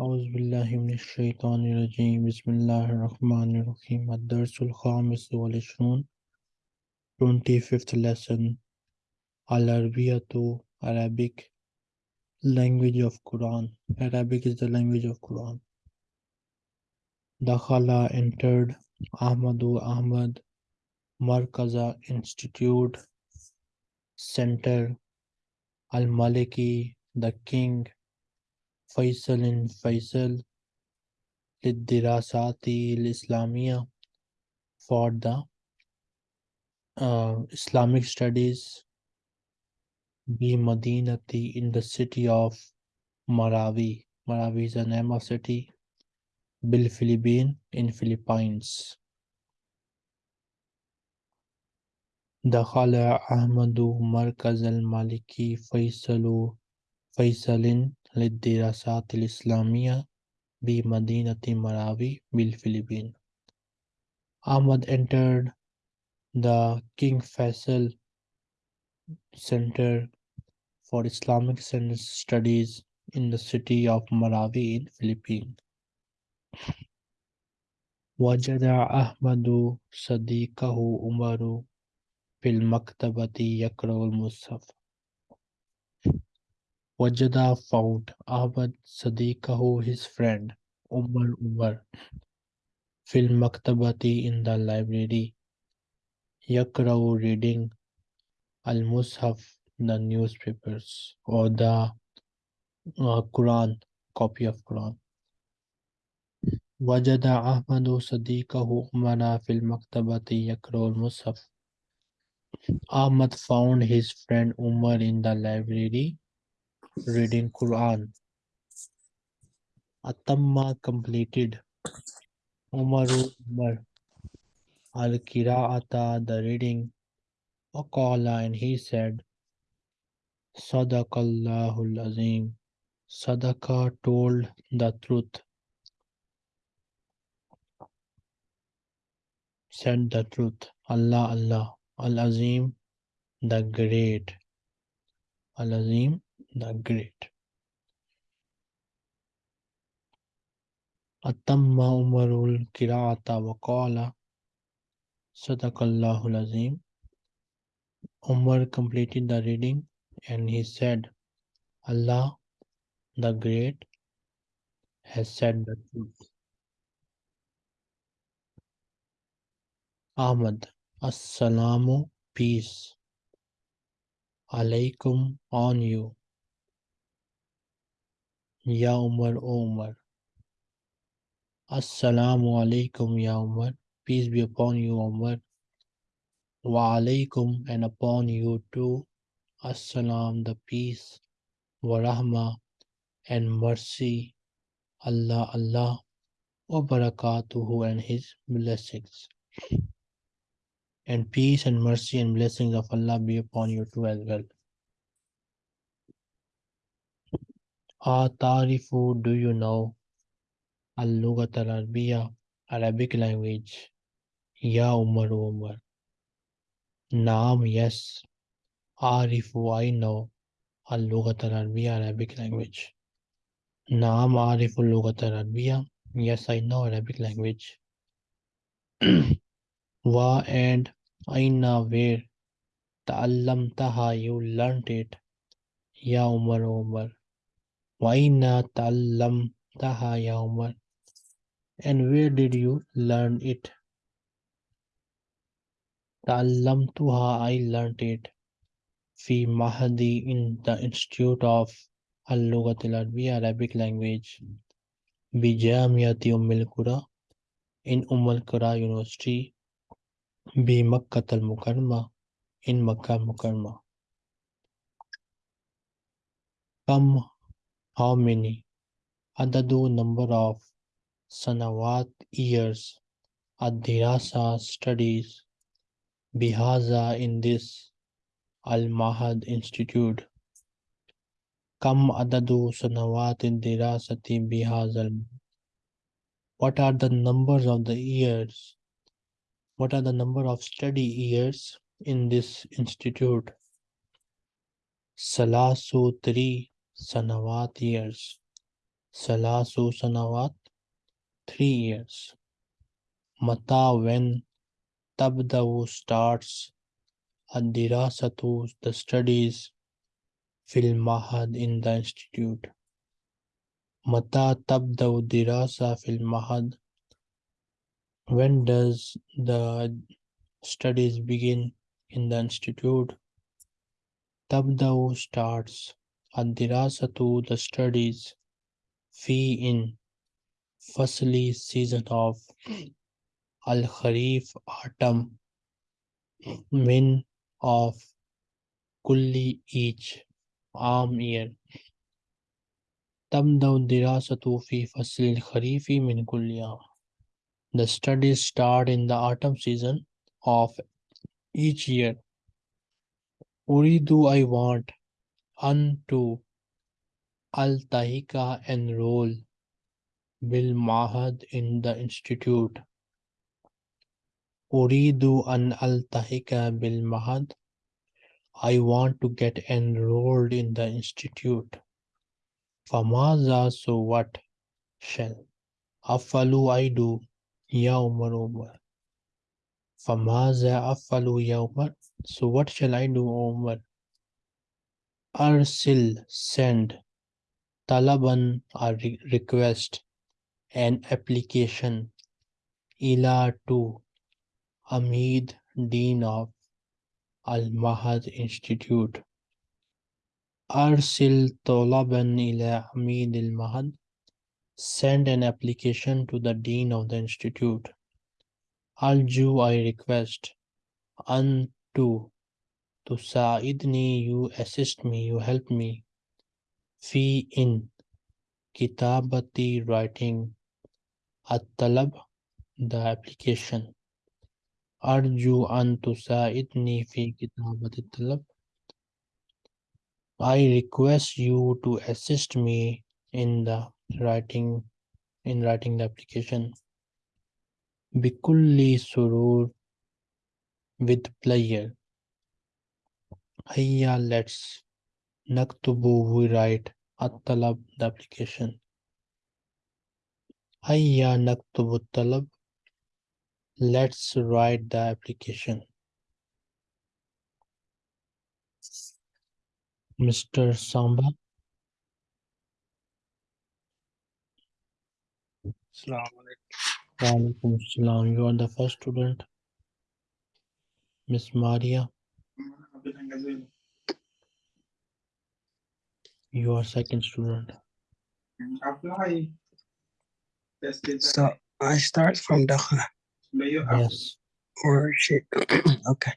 أعوذ بالله من الشيطان الرجيم بسم الله الرحمن الرحيم الدرس الخامس والعشرون 25th lesson Al-Arabiya Arabic language of Quran Arabic is the language of Quran Dakhala entered Ahmadu Ahmad Markaza Institute Center Al-Maliki the King Faisal in Faisal Lidirasati Islamia for the uh, Islamic studies Bi Madinati in the city of Marawi. Marawi is the name of city. Bil Philippine in Philippines. دخل أحمد مركز المالكي فيصل فيصل للدراسات الإسلامية بمدينة مراوي بالفلبين. Ahmad entered the King Faisal Center for Islamic Studies in the city of Marawi in Philippines. وجد أحمد صديقه عمر في المكتبة يقرأ المصحف Wajada found Ahmad Sadiqahu his friend Umar Umar Fil Maktabati in the library Yakrau reading Al Mushaf the newspapers or the uh, Quran copy of Quran وجد أحمد صديقه عمر في المكتبة يقرأ المصحف Ahmad found his friend Umar in the library reading Quran. Atamma completed. Umaru Umar al Qira'ata the reading. Waqala and he said, Sadaqallahul Azim. Sadaqa told the truth. Said the truth. Allah Allah. Al Azim the great. Al Azim the great. أتم عمر القراءة وقال صدق الله العظيم Umar completed the reading and he said, Allah the Great has said the truth. Ahmad, Assalamu, peace. Alaikum on you. Ya Umar, O Umar. Assalamu alaikum, Ya Umar. Peace be upon you, Umar. Wa alaikum and upon you too. Assalam, the peace. Wa rahma and mercy. Allah, Allah. Wa barakatuhu and his blessings. And peace and mercy and blessings of Allah be upon you too as well. Atarifu, do you know? Al-Lughat al-Arabiya, Arabic language. Ya Umar Umar. Naam, yes. Arifu, I know. Al-Lughat al-Arabiya, Arabic language. Naam, Arifu Lughat al-Arabiya. Yes, I know Arabic language. Wa and Aina, where? Ta'allamtaha, you learnt it. Ya Umar Umar. Waina taha. And where did you learn it? Tuha, I learned it. Fi in the Institute of Al-Lughat al Arabic language. Bi Jamiati Umm in Umm al-Qura University. Bi Makkah al-Mukarrama in Makkah Mukarrama. Come how many? Adadu number of sanawat years. Adirasa studies. Bihaza in this Al Mahad Institute. Kam adadu sanawat dirasati bihazal. What are the numbers of the years? What are the number of study years in this institute? Salasu three Sanawat years. Salasu sanawat, three years. Mata when tabdawu starts. Ad-dirasatu, the studies. Fil mahad in the institute. Mata tabdawu dirasa fil mahad. When does the studies begin in the institute? Tabdawu starts. Ad-dirasatu, the studies. Fi in Fasli season of Al Kharif autumn min of kulli each arm year تبدأ الدراسة في فصل الخريف من كل عام The studies start in the autumn season of each year. Uridu I want an to al-tahika enroll bil mahad in the institute. Uridu an al-tahika bil mahad. I want to get enrolled in the institute. Famaza so what shall afalu I do ya Umar Umar. Famaza afalu ya Umar. So what shall I do Umar? Arsil send talaban a re- request an application ila to Amid Dean of Al Mahad Institute. Arsil Tolaban ila Amid al Mahad. Send an application to the Dean of the Institute. Alju, I request. An to. To Sa'idni, you assist me, you help me. Fi in. Kitabati writing. At Talab, the application. Arju an tusaidni fi kitabati talab. I request you to assist me in the writing in writing the application. Bikulli surur with pleasure. Hayya let's naktubu we write at the application. Hayya naktubu talab Let's write the application. Mr. Samba. Walaikum Assalam. You are the first student. Miss Maria, you are second student. So I start from دخل Yes. or شيء okay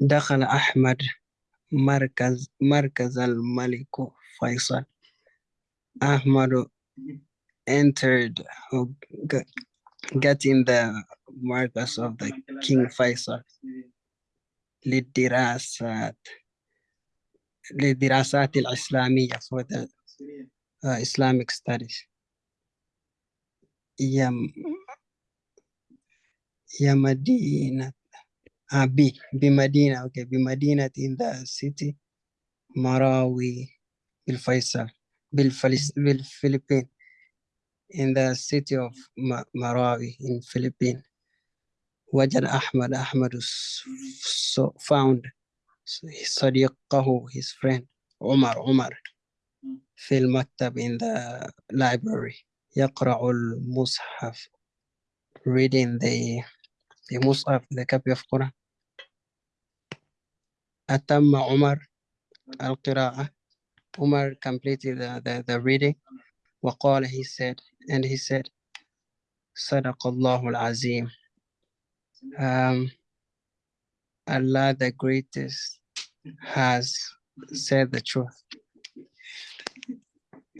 دخل أحمد مركز مركز الملك فيصل أحمد entered or got, got in the markers of the King Faisal للدراسات للدراسات الإسلامية for the uh, Islamic studies. يم يا مدينة آه ب بمدينة okay بمدينة in the city مراوي بالفيصل بالفلس بالفلبين. In the city of Ma- Marawi in Philippines. وجد أحمد أحمد s- so found صديقه his friend عمر عمر في المكتب in the library يقرأ المصحف reading the the مصحف the copy of Quran أتم عمر القراءة عمر completed the, the, the reading وقال he said and he said صدق الله العظيم um, Allah the greatest has said the truth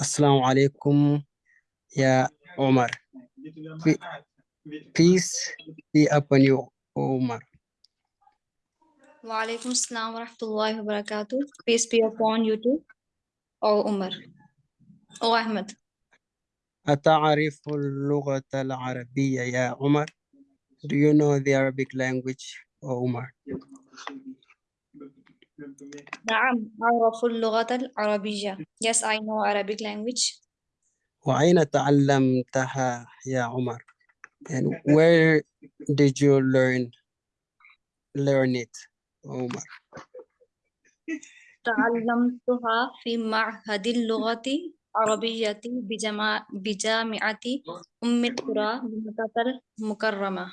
Assalamu alaikum ya Umar peace be upon you O Umar Wa alaikum assalam wa rahmatullahi wa barakatuh. Peace be upon you too. O Umar. O Ahmed. أتعرف اللغة العربية يا عمر Do you know the Arabic language O Umar نعم أعرف اللغة العربية. Yes, I know Arabic language. وأين تعلمتها يا عمر and where did you learn learn it عمر تعلمتها في معهد اللغة العربية بجما- بجامعة أم القرى بمكة المكرمة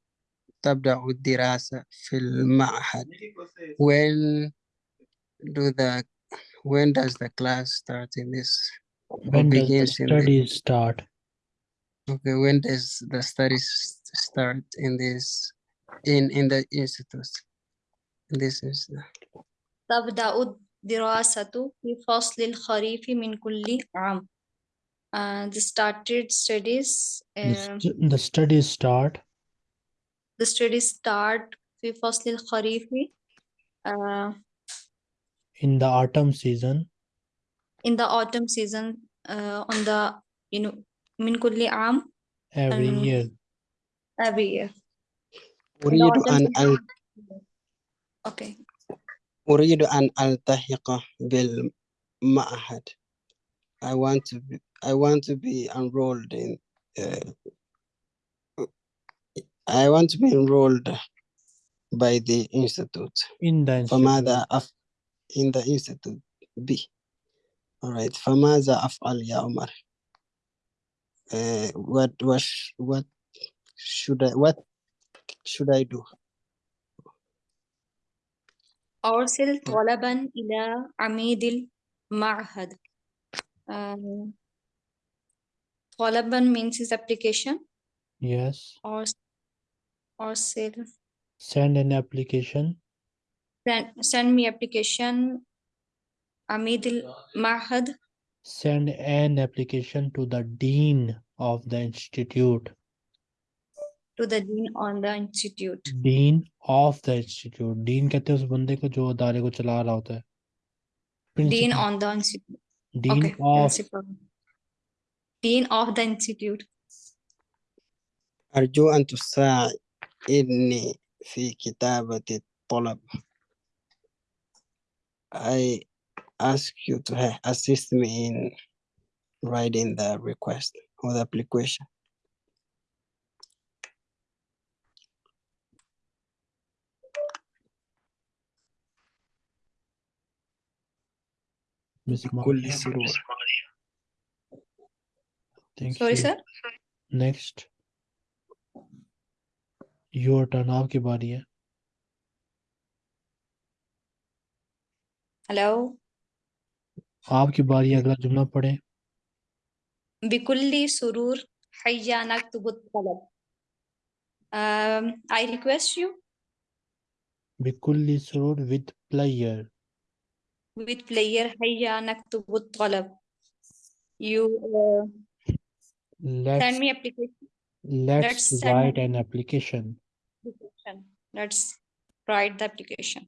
تبدأ الدراسة في المعهد when do the when does the class start in this or When does the begins in this studies start? okay when does the studies start in this in in the institute in this institute تبدأ الدراسة في فصل الخريف من كل عام uh, the started studies The, uh, st- the studies start the studies start في فصل الخريف uh, in the autumn season in the autumn season uh, on the you know من كل عام every Um, year. every year in the أريد autumn أن season أل- okay أريد أن ألتحق بالمعهد I want to be I want to be enrolled in uh, I want to be enrolled by the institute In the institute. فماذا أف in the institute B all right فماذا أفعل يا عمر uh, what what sh- what should I what should I do أرسل طلبا إلى عميد المعهد um, طلبا means his application Yes. or أرسل Send an application send, send me application عميد المعهد send an application to the dean of the institute to the dean on the institute dean of the institute dean कहते हैं उस बंदे को जो अदारे को चला रहा होता है dean Principal- on the institute dean okay of principal dean of the institute أرجو أن تساعدني في كتابة الطلب I ask you to ha- assist me in writing the request or the application Miss بكل Maria. سرور Thank sorry you. sir Next. Your turn आपकी बारी है hello आपकी बारी अगला जुमला पढ़े। बिकुल्ली सुरूर हयानक तुबुत तलब। I request you बिकुल्ली सुरूर with player. With player Hayya तुबुत तलब। You uh, send me application. Let's let's write an application. application. let's write the application.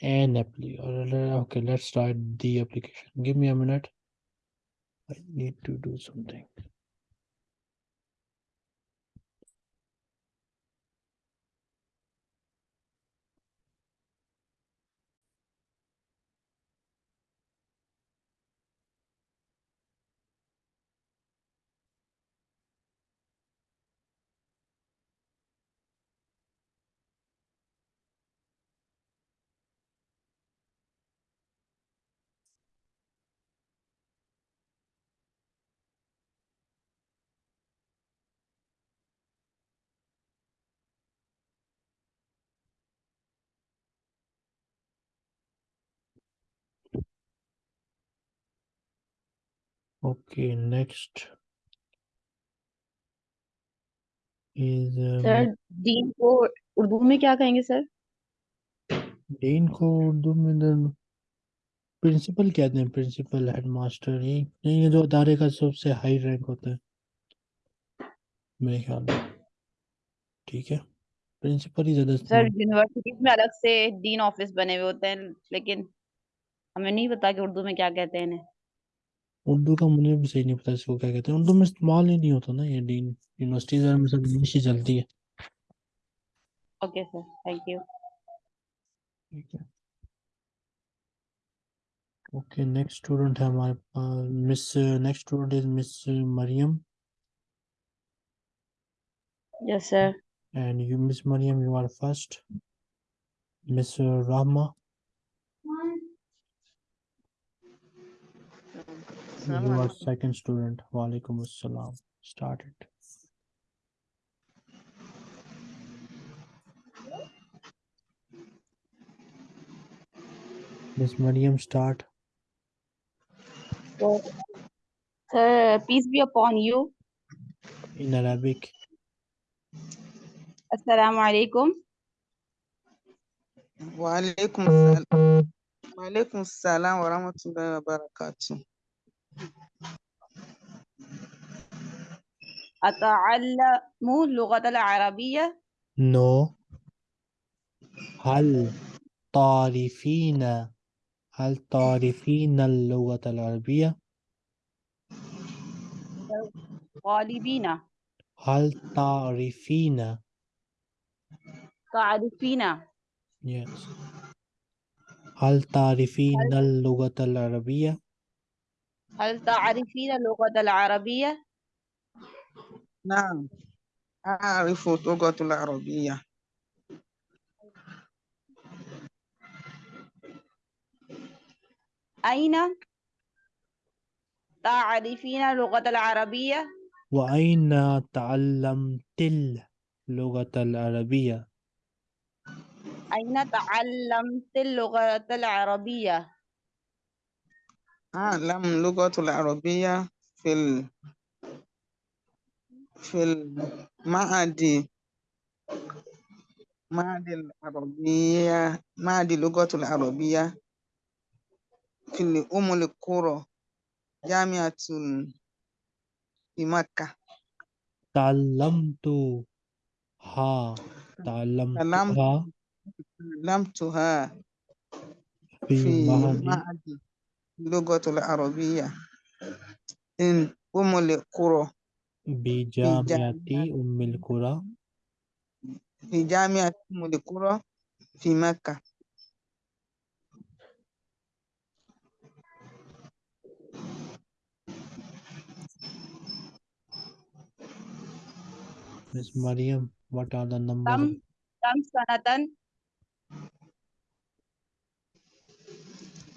An appli okay let's write the application. Give me a minute. I need to do something okay next is um, sir dean को उर्दू में क्या कहेंगे sir dean को उर्दू में principal कहते हैं principal headmaster ये ये जो अदारे का सबसे हाई रैंक होता है मेरे ख्याल में। ठीक है प्रिंसिपल ही ज़्यादा सर इस्तेमाल यूनिवर्सिटीज में अलग से डीन ऑफ़िस बने हुए होते हैं लेकिन हमें नहीं पता कि उर्दू में क्या कहते हैं इन्हें। उर्दू का मुझे भी सही नहीं पता इसको क्या कहते हैं। उर्दू में इस्तेमाल ही नहीं होता ना ये डीन यूनिवर्सिटीज में सब इंग्लिश ही चलती है। ओके सर थैंक यू ठीक है। ओके नेक्स्ट स्टूडेंट है हमारे पास miss next student is miss Mariam yes sir and you miss Mariam you are first. Miss Rahma. You are second student. Walaikum assalam. Start it. Miss Mariam, start. Sir, peace be upon you. In Arabic. Assalamu alaikum. Wa alaikum assalam. Wa alaikum assalam wa rahmatullahi wa barakatuh. أتعلم اللغة العربية؟ No. هل تعرفين هل تعرفين اللغة العربية؟ غالبين هل تعرفين تعرفين yes. هل تعرفين اللغة العربية؟ هل تعرفين اللغة العربية؟ نعم. أعرف اللغة العربية. أين تعرفين اللغة العربية؟ وأين تعلمت اللغة العربية؟ أين تعلمت اللغة العربية؟ أعلم اللغة العربية في ال... في المعهد معهد العربية معهد اللغة العربية في أم القرى جامعة في مكة. تعلمتها. تعلمتها. علمتها في في معهد اللغة العربية. in أم القرى. بجامعة أم القرى. في جامعة أم القرى في مكة. Miss Mariam what are the numbers كم كم سنة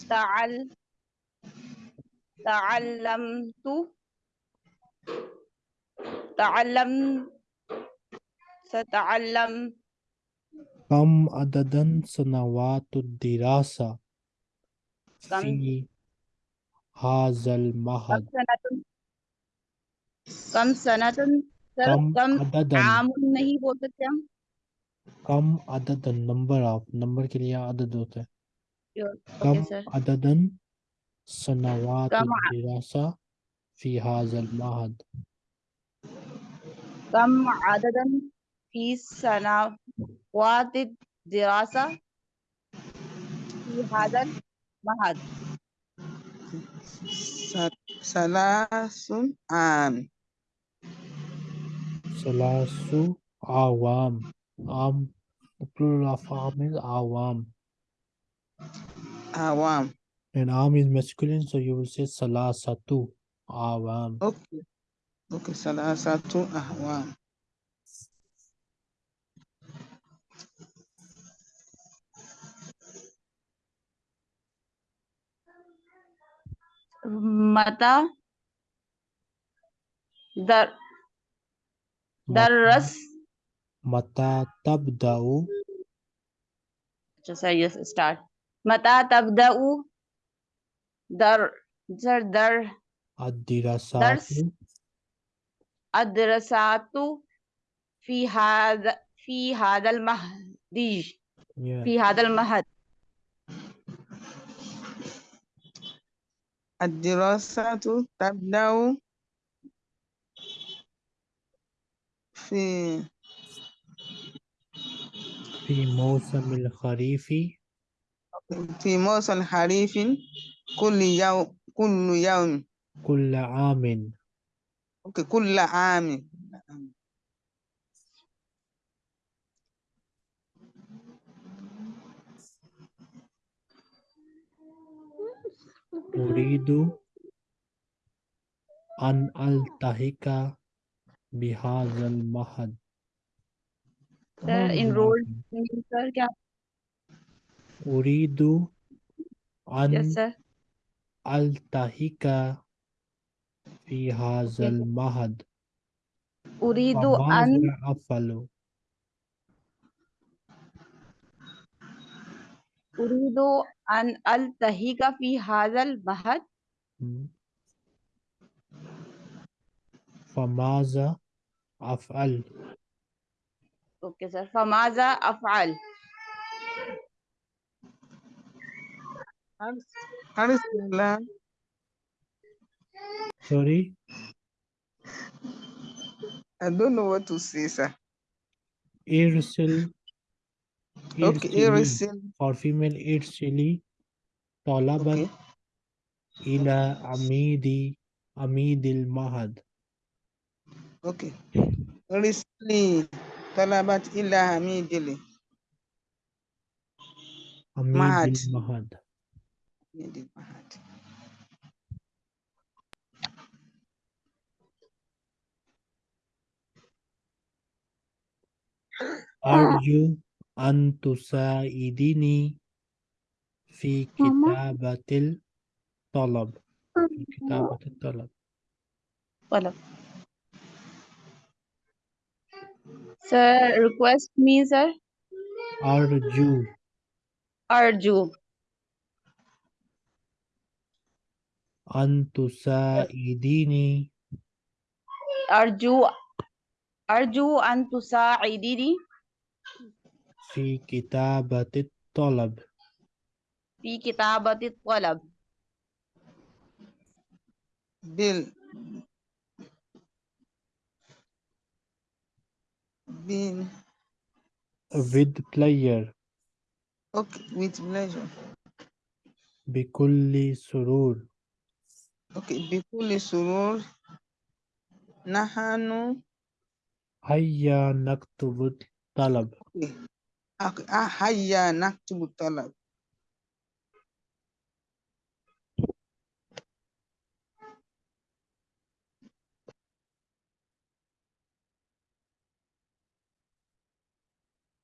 تعل ta'allamtu ta'allam sata'allam kam adadan sanawatud dirasa kam fi hazal mahad kam sanatun sir कम आमुन नहीं बोल सकते हम कम अददन number of number के लिए अदद होता है कम अददन سنوات كم الدراسة في هذا المعهد कम عددا في سنوات الدراسة في هذا المعهد ثلاث عام. ثلاث أعوام عام. plural of عام أعوام عوام. And arm is masculine, so you will say salasatu awam. Okay. Okay, salasatu awam. Mata dar darras mata tabda'u just I yes, start mata tabda'u در sir در الدراسات درس الدراسات في هذا في هذا المهد yeah. في هذا المهد. الدراسة تبدأ في في موسم الخريف. في موسم خريف كل يوم كل يوم. كل عام. أوكي كل عام. أريد أن ألتحق بهذا المعهد Sir, enrolled sir क्या? uridu an yes, altahika fi hazal mahad. Uridu an afalu. Uridu an altahika fi hazal mahad. Famaza afal. Okay, sir. Famaza afal. Alhamdulillah. Sorry? I don't know what to say, sir. Irsil. Okay, irsil. For female, irsili. Talabat. Okay. Ila amidi. Amidil mahad. Okay. Irsili. Talabat ila amidili. Amidil mahad yende mahali. Arju an tusaidini fi kitabatil talab. Fi kitabatil talab. Talab. Sir, request me, sir. Arju. Arju. antusa idini Arju Arju antusaidini. Fi kitabatit talab. Fi kitabatit talab. Bil Bil with player Okay, with pleasure. Bikulli surur. okay بكل سرور نحن هيا نكتب الطلب أك- آه، هيا نكتب الطلب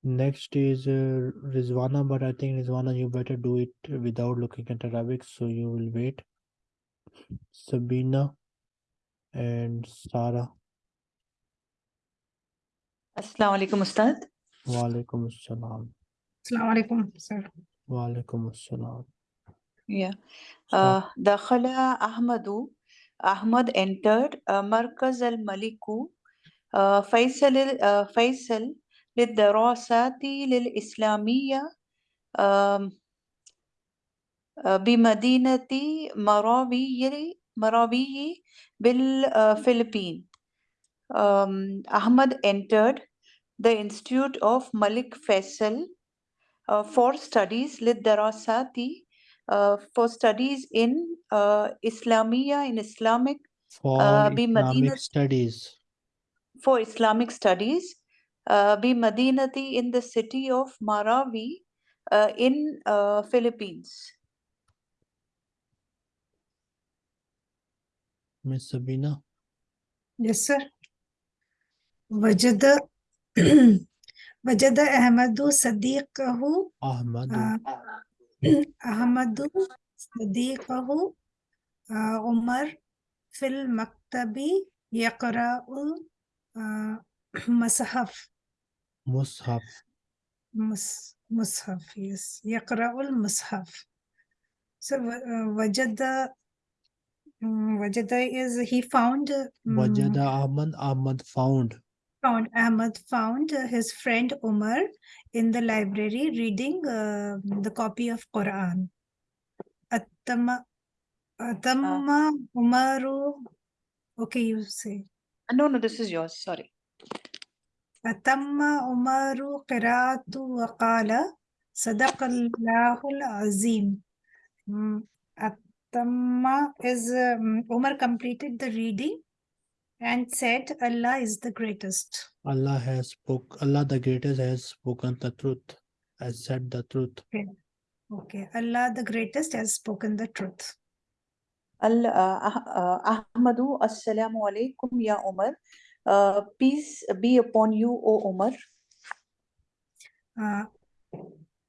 Next is uh, Rizwana, but I think Rizwana, you better do it without looking at Arabic, so you will wait. Sabina and Sarah. Assalamu alaikum, Ustad. Wa alaikum assalam. Assalamu alaikum, sir. Wa alaikum assalam. Yeah. Start. Uh, دخل أحمد أحمد entered uh, مركز الملك uh, فيصل uh, فيصل للدراسات للإسلامية um, uh, بمدينة مراوي مراوي بالفلبين. Um, Ahmad entered the Institute of Malik Faisal uh, for studies للدراسات uh, for studies in uh, Islamia in Islamic For uh, Islamic بمدينة studies, for Islamic studies uh, بمدينة in the city of Marawi uh, in uh, Philippines. Miss Sabina. Yes, sir. وجد وجد أحمد صديقه Ahmad. آه، أحمد صديقه آه، عمر في المكتب يقرأ آه، مصحف Mushaf. مص- مصحف yes يقرأ المصحف so uh, وجد Mm, Wajada is he found mm, uh, Wajada Ahmad, Ahmad found. Found Ahmad found his friend Umar in the library reading uh, the copy of Quran. Atama, Atama uh. Umaru. Okay, you say. Uh, no, no, this is yours. Sorry. Atama Umaru Qiratu Waqala Sadaq lahu Azim. Mm, Attamma is um, Umar completed the reading and said Allah is the greatest. Allah has spoke. Allah the greatest has spoken the truth. Has said the truth. Okay, okay. Allah the greatest has spoken the truth. Al uh, Ah- uh, Ahmadu, Assalamu alaikum, Ya Umar. Uh, peace be upon you, O Umar. Uh,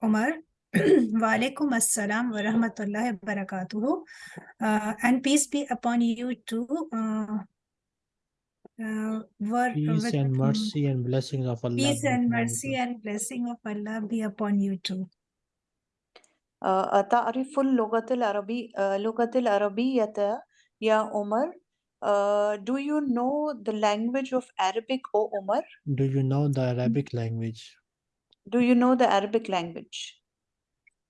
Umar, wa alaikum assalam wa rahmatullahi wa barakatuhu. Uh, and peace be upon you too. Uh, uh, were Peace with, and mm, mercy and blessings of Allah. Peace be and upon you mercy too. and blessing of Allah be upon you too. Uh, تعرف اللغة العربي uh, لغة العربية يا عمر uh, Do you know the language of Arabic, O Umar? Do you know the Arabic language? Do you know the Arabic language?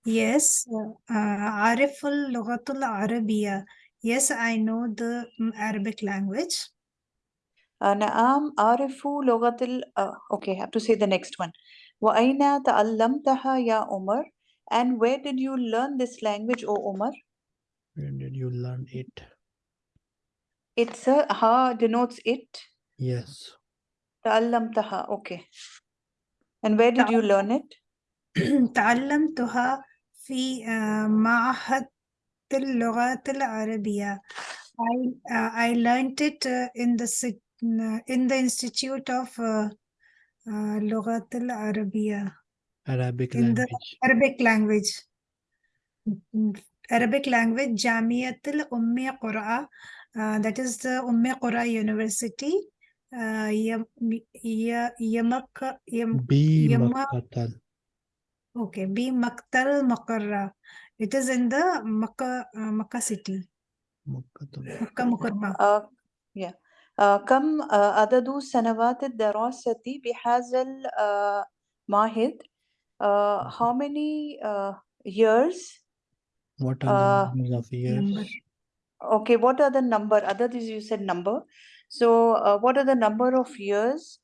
Yes, uh, عارف اللغة العربية. Yes, I know the mm, Arabic language. Uh, نعم أعرف لغة ال uh, okay I have to say the next one وأين تعلمتها يا عمر and where did you learn this language O Umar When did you learn it? it's a ha denotes it Yes. تعلمتها okay and where did you learn it تعلمتها في آه، معهد اللغات العربية. I uh, I learned it uh, in the sit- uh, in the Institute of uh, uh, لغات العربية Arabic in the language. Arabic language. Mm, Arabic language, Jamiatul Ummi Qura, uh, that is the Ummi Qura University, uh, Yam, Ya- Yamak, okay, B Maktal Makarra. It is in the Makkah, uh, Makkah city, Makkatal. Makkah Mukarrama. uh, yeah uh, كم uh, عدد سنوات الدراسة بهذا المعهد uh, how many uh, years What are Uh, the numbers of years? Number. Okay, what are the number? Other things you said number. So, uh, what are the number of years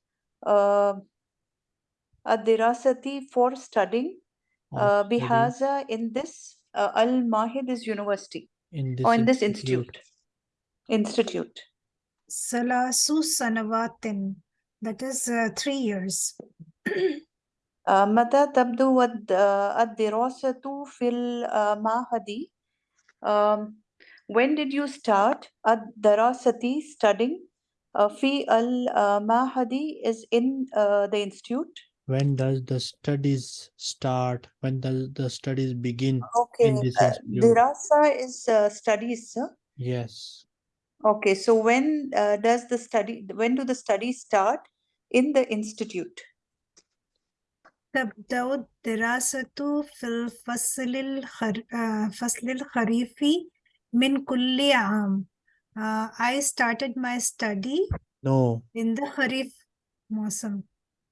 uh, الدراسة for studying of uh, study بهذا in this uh, Al Mahid is university in this or in this institute? institute. Institute. Salasu Sanavatin, that is uh, three years. Uh, متى تبدو الد- uh, الدراسة في المعهد? Um, when did you start الدراسة studying uh, في المعهد is in uh, the institute? When does the studies start? When does the studies begin Okay, in this uh, institute? dirasa is uh, studies, sir. Yes. Okay, so when uh, does the study, when do the studies start in the institute? تبدأ الدراسة في الفصل الخر... آه، فصل الخريفي من كل عام. Uh, I started my study No. in the Kharif موسم.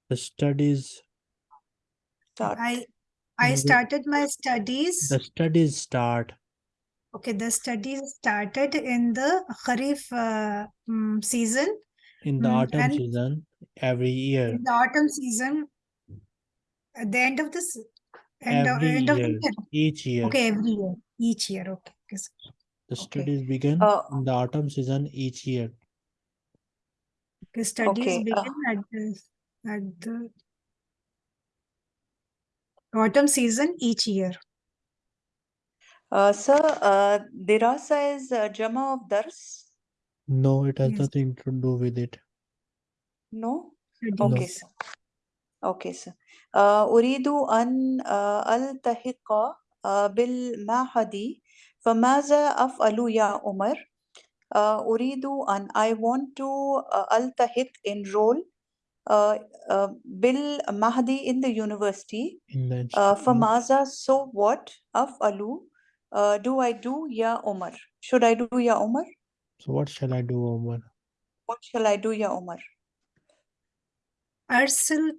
The studies Start. I I started my studies. the studies start Okay, the studies started in the Kharif uh, mm, season. in the Mm, autumn and- season every year. In the autumn season, at the end of this, end of, Every end of the year. year. Each year. Okay, every year, each year. Okay, okay. sir. The Okay. studies begin Uh, in the autumn season each year. The studies Okay, uh, begin at the at the autumn season each year. Uh, sir, uh, dirasa is uh, jama of dars? No, it has Yes. nothing to do with it. No? Studies. Okay, sir. Okay, sir. Uh, أريد أن uh, ألتحق uh, بالمعهد فماذا أفعل يا عمر؟ Uh, أريد أن I want to uh, ألتحق enroll uh, uh, Bill Mahdi in the university. In the uh, so what of Alu? Uh, do I do Ya Omar? Should I do Ya Omar? So what shall I do, Omar? What shall I do, Ya Omar? Arsil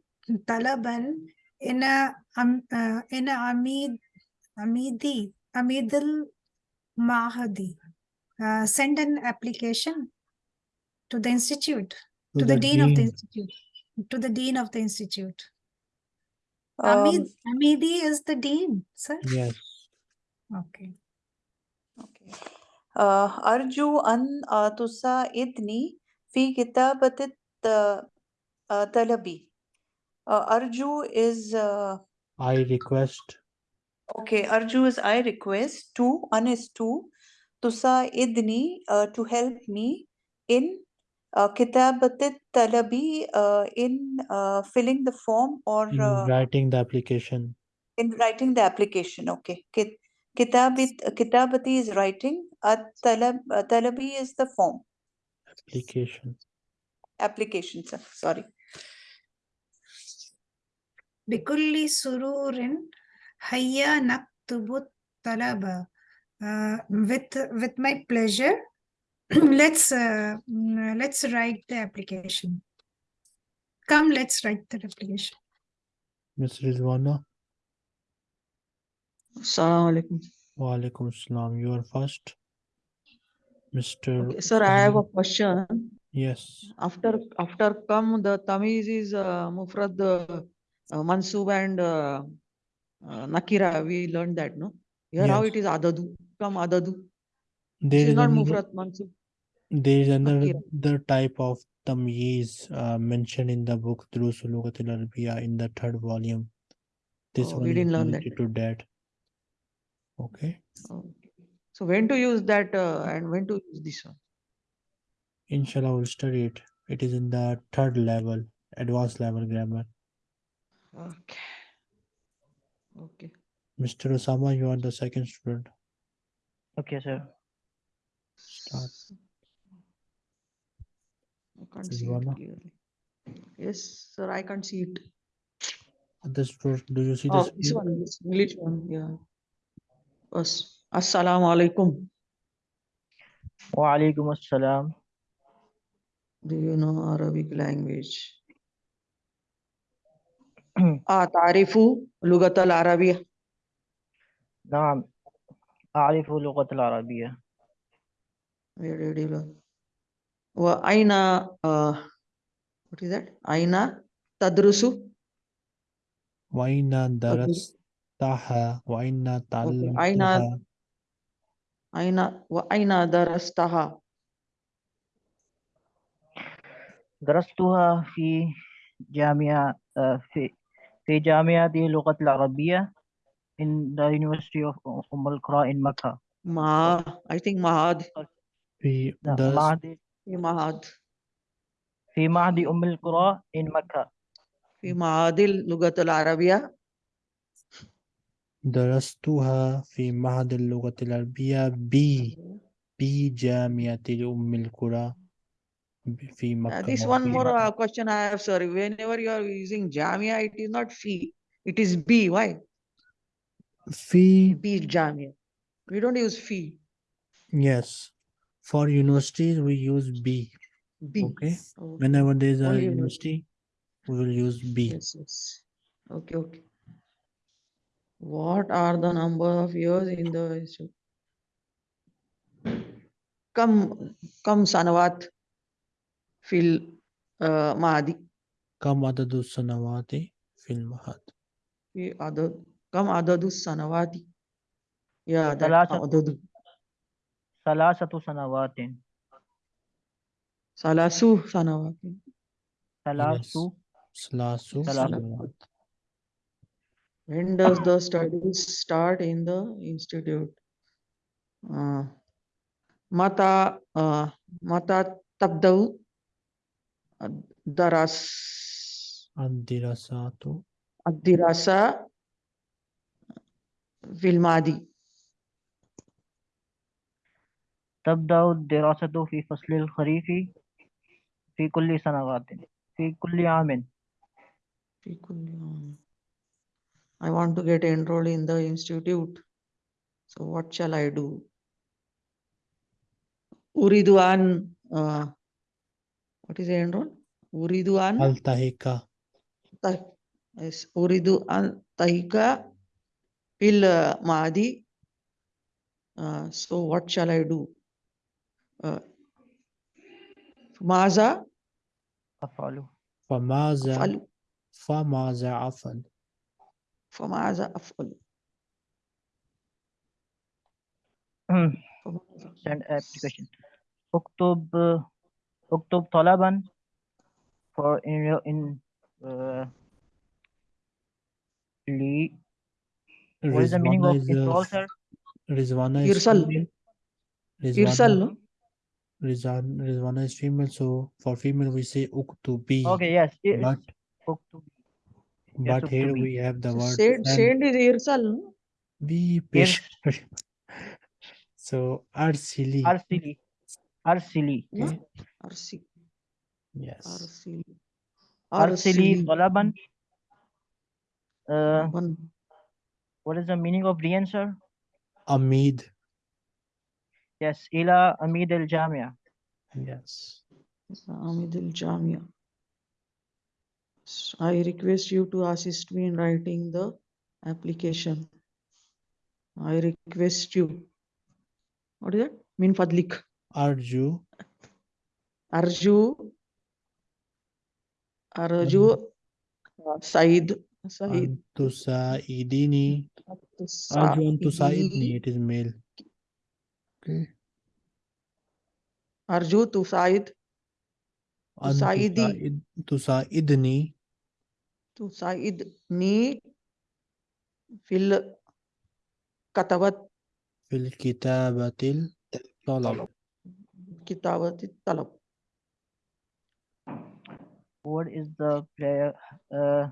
Talaban in a um, uh, in a Amid Amidi Amidil Mahadi. Uh, send an application to the institute, to, to the, the dean, dean of the institute to the dean of the institute. Hamid, Um, Hamidi is the dean, sir. Yes. Okay. Okay. Uh, أرجو أن uh, تساعدني في كتابة الت- uh, طلبي. Uh, أرجو is uh, I request. okay. أرجو is I request to. An is to. تساعدني uh, to help me in uh, كتابة الطلبي uh, in uh, filling the form or in uh, writing the application. in writing the application. Okay. Kit- كتابة كتابتي is writing. الطلب طلبي is the form. Application. application sir sorry بكل سرور هيا نكتب الطلب. Uh, with with my pleasure, let's uh, mm, let's write the application. Come, let's write the application. Ms. Rizwana. Assalamu alaikum. Wa alaikum salam. You are first. Mr. Okay, sir, I have a question. Yes. After after come the tamiz is uh, mufrad uh, uh, mansub and uh, uh, nakira. We learned that, no? Here how it is adadu. Come adadu. There This is is not another, mufrad mansub. there is another Nakira. other type of tamyiz uh, mentioned in the book Durus Lugat al-Arabiya in the third volume. This Oh, one we didn't learn that. to that. Okay. Okay. So when to use that uh, and when to use this one? Inshallah, we'll study it. It is in the third level, advanced level grammar. Okay. Okay. Mr. Osama, you are the second student. Okay, sir. Start. I can't Is see one, it no? clearly. Yes, sir, I can't see it. Other students, do you see the Oh, this screen? one, this English one, yeah. As Assalamu alaikum. Wa alaikum assalam. Do you know Arabic language? أتعرف لغة العربية؟ نعم أعرف اللغة العربية Where did you learn? وأين uh, what is that? أين تدرس؟ وأين درستها وأين أين تعلمتها أين وأين درستها؟ درستها في جامعة آه، في في جامعة اللغة العربية in the University of أم القرى in Mecca. ما I think معهد في لا، درست معهد في معهد في معهد أم القرى in Mecca. في معهد اللغة العربية درستها في معهد اللغة العربية ب بجامعة أم القرى في Uh, مكة this أو one في more مكة. uh, question I have, sorry. Whenever you are using Jamia, it is not fee, it is B. Why? في B Jamia. We don't use fee. yes For universities, we use B. B. Okay. okay. Whenever there's a university, university, we will use B. Yes, yes. Okay, okay. What are the number of years in the? Come, come, Sanawat, Phil uh, Mahadi. Come, Adadu Sanawati, Phil Mahad. Come, Adadu Sanawati. Yeah, that's Adadu. सलासतु सनावातिन सलासु सनावातिन सलासु सलासु सनावात when does the studies start in the institute uh, mata uh, mata tabdau daras addirasatu addirasa vilmadi تبدأ الدراسة في فصل الخريف في كل سنوات في كل عام في كل عام. I want to get enrolled in the institute. So what shall I do? أريد أن uh, what is enroll? أريد أن التحق طيب yes. أريد أن تهيك في الماضي uh, so what shall I do فماذا أفعل فماذا أفعل فماذا أفعل فماذا أفعل Send application. اكتب اكتب طلبا for in in uh, what is the meaning of irsalter? Rizwana is Irsal. Irsal. Rizan, Rizwana is female, so for female we say uktubi. Okay, yes. But. Yes, but here we have the word. Said, said is irsal. We yes. So arsili. Arsili. Arsili. Okay. Eh? Yes. Arsili. Arsili Balaban. Uh, what is the meaning of the answer? Amid yes ila amid al jamia yes Amid al Jamia. I request you to assist me in writing the application. I request you. What is that? Min fadlik. arju Arju. Arju. Said. Said. antusaidini arju antusaidni Saidi. it is male okay. Arju to Said. Tusaidi. antusaid tusaidni ni fil katabat. Fil kitabatil talab. Kitabat talab. what is the player uh,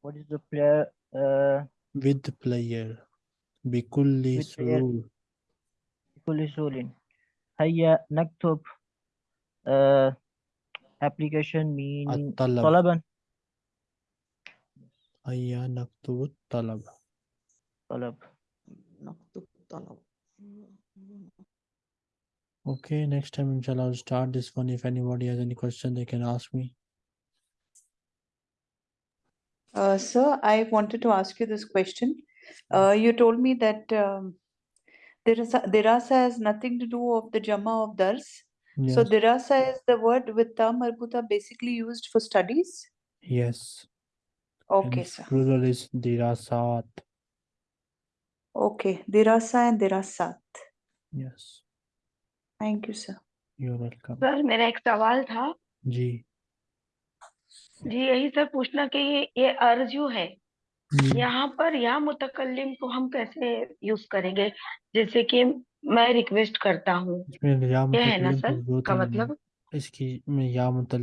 what is the player uh, with player. Bikulli With player. surur بكل سهولة هيا نكتب uh, application meaning الطلب. طلبا هيا نكتب الطلب طلب Naktub talab. okay next time inshallah I'll start this one if anybody has any question they can ask me Uh, sir, I wanted to ask you this question. Uh, you told me that um, dirasa, dirasa has nothing to do of the Jama of Dars. So yes dirasa is the word with ta marbuta basically used for studies. yes Okay, and sir. plural is dirasat Okay, dirasa and dirasat. yes Thank you, sir. you're welcome sir मेरा एक सवाल था जी जी यही sir पूछना कि ये ये अर्जू है जी यहाँ पर या मुतकल्लिम को हम कैसे यूज़ करेंगे? जैसे कि मैं रिक्वेस्ट करता हूँ। इसमें या ये है ना मुतकल्लिम की सर ज़रूरत का ही नहीं मतलब? इसकी में या मुतल